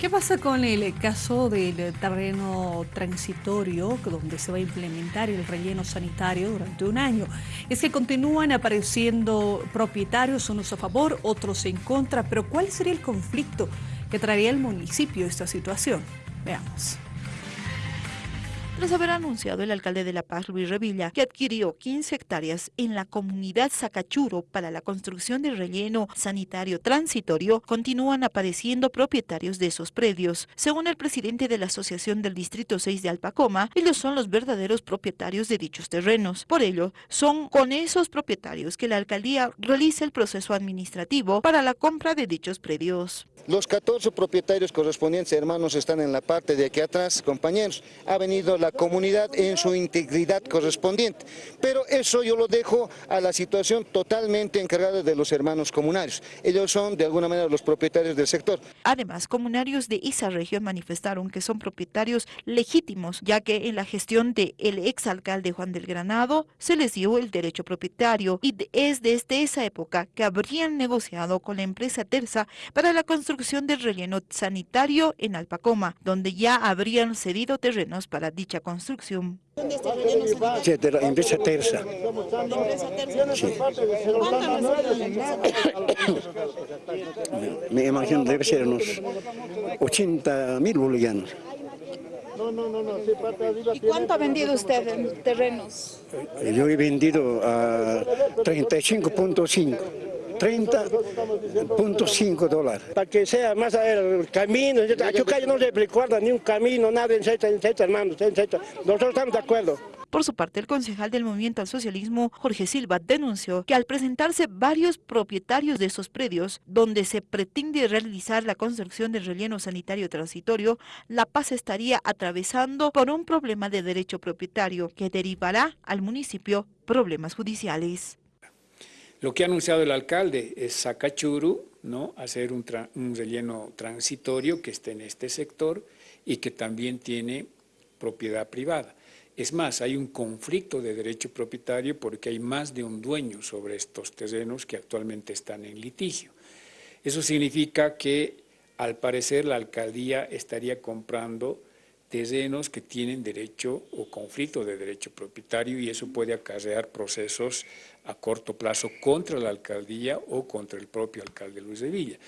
¿Qué pasa con el caso del terreno transitorio donde se va a implementar el relleno sanitario durante un año? Es que continúan apareciendo propietarios, unos a favor, otros en contra, pero ¿cuál sería el conflicto que traería el municipio esta situación? Veamos. Tras haber anunciado el alcalde de La Paz, Luis Revilla, que adquirió 15 hectáreas en la comunidad Sacachuro para la construcción del relleno sanitario transitorio, continúan apareciendo propietarios de esos predios. Según el presidente de la Asociación del Distrito 6 de Alpacoma, ellos son los verdaderos propietarios de dichos terrenos. Por ello, son con esos propietarios que la alcaldía realiza el proceso administrativo para la compra de dichos predios. Los 14 propietarios correspondientes, hermanos, están en la parte de aquí atrás, compañeros. Ha venido la comunidad en su integridad correspondiente. Pero eso yo lo dejo a la situación totalmente encargada de los hermanos comunarios. Ellos son, de alguna manera, los propietarios del sector. Además, comunarios de esa región manifestaron que son propietarios legítimos, ya que en la gestión del exalcalde Juan del Granado se les dio el derecho propietario y es desde esa época que habrían negociado con la empresa Terza para la construcción del relleno sanitario en Alpacoma, donde ya habrían cedido terrenos para dicha construcción. Sí, de la empresa Terza. ¿La empresa Terza? Sí. ¿Cuánto han recibido la empresa Me imagino debe ser unos 80 mil bolivianos. ¿Y cuánto ha vendido usted en terrenos? Yo he vendido a 35.5. 30.5 dólares. Para que sea más el camino, a Chucayo no le recuerda ni un camino, nada, etcétera, etcétera, hermanos, etcétera. Nosotros estamos de acuerdo. Por su parte, el concejal del Movimiento al Socialismo, Jorge Silva, denunció que al presentarse varios propietarios de esos predios, donde se pretende realizar la construcción del relleno sanitario transitorio, La Paz estaría atravesando por un problema de derecho propietario que derivará al municipio problemas judiciales. Lo que ha anunciado el alcalde es Sacachuru, ¿no? hacer un, un, relleno transitorio que esté en este sector y que también tiene propiedad privada. Es más, hay un conflicto de derecho propietario porque hay más de un dueño sobre estos terrenos que actualmente están en litigio. Eso significa que, al parecer, la alcaldía estaría comprando terrenos que tienen derecho o conflicto de derecho propietario y eso puede acarrear procesos a corto plazo contra la alcaldía o contra el propio alcalde Luis de Villa.